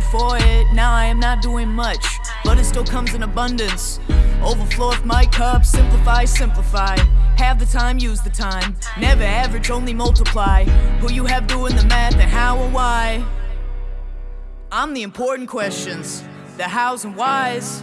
for it. Now I am not doing much, but it still comes in abundance. Overflow of my cup, simplify, simplify. Have the time, use the time. Never average, only multiply. Who you have doing the math and how and why. I'm the important questions, the hows and whys.